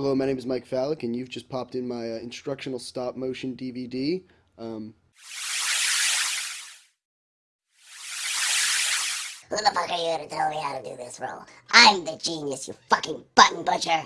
Hello, my name is Mike Fallick, and you've just popped in my uh, instructional stop motion DVD. Um, Who the fuck are you to tell me how to do this role? I'm the genius, you fucking button butcher.